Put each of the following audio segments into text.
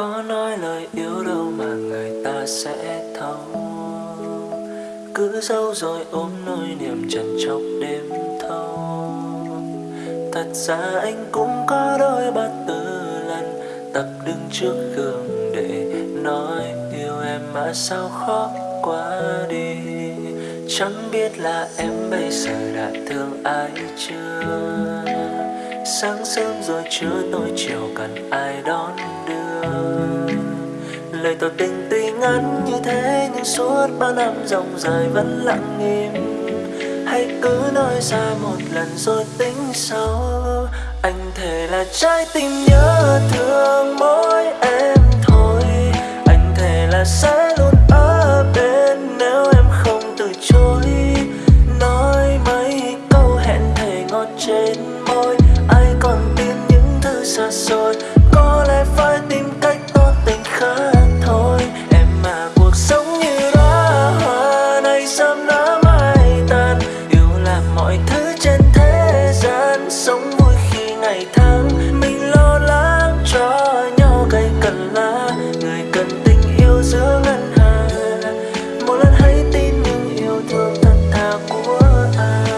có nói lời yêu đâu mà người ta sẽ thấu. Cứ giấu rồi ôm nỗi niềm trần trọc đêm thâu. Thật ra anh cũng có đôi ba tư lần tập đứng trước gương để nói yêu em mà sao khó quá đi. Chẳng biết là em bây giờ đã thương ai chưa? Sáng sớm rồi chưa tối chiều cần ai đón đưa? Lời tỏ tình tuy ngắn như thế, nhưng suốt bao năm dòng dài vẫn lặng im. Hãy cứ nói ra một lần rồi tính sau. Anh thề là trái tim nhớ thương mỗi em thôi. Anh thề là sẽ luôn ở bên nếu em không từ chối. Nói mấy câu hẹn thề ngọt trên môi, ai còn tin những thứ xa xôi? Mình lo lắng cho nhau cây cần lá người cần tình yêu giữa ngân hà một lần hãy tin những yêu thương thật thà của ai.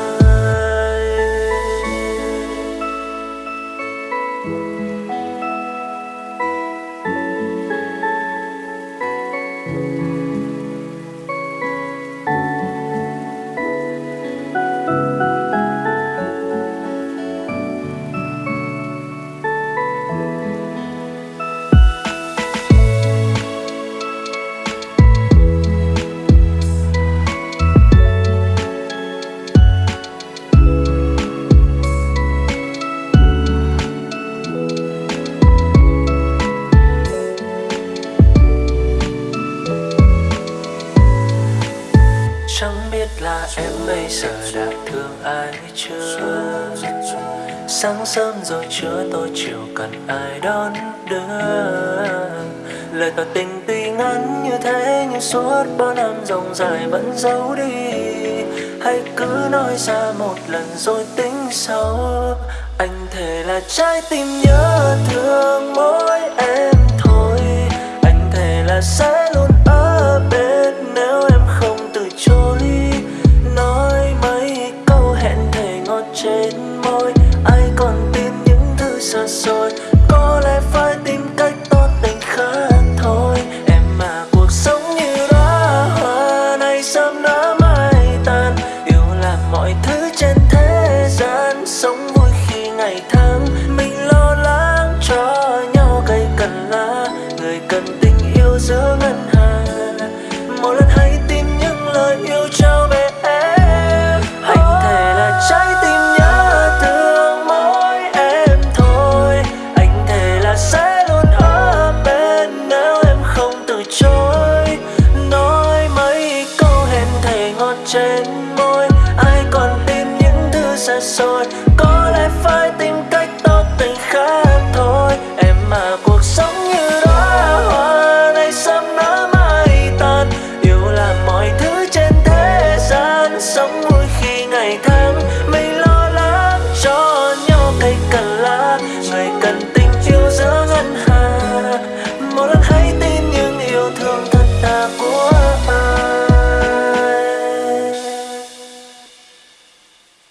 Chẳng biết là em bây giờ đã thương ai chưa? Sáng sớm rồi trưa tối chiều cần ai đón đưa? Lời tỏ tình tuy ngắn như thế Nhưng suốt bao năm dòng dài vẫn giấu đi. Hãy cứ nói ra một lần rồi tính sau. Anh thề là trái tim nhớ thương còn tin những thứ xa xôi. phơi tim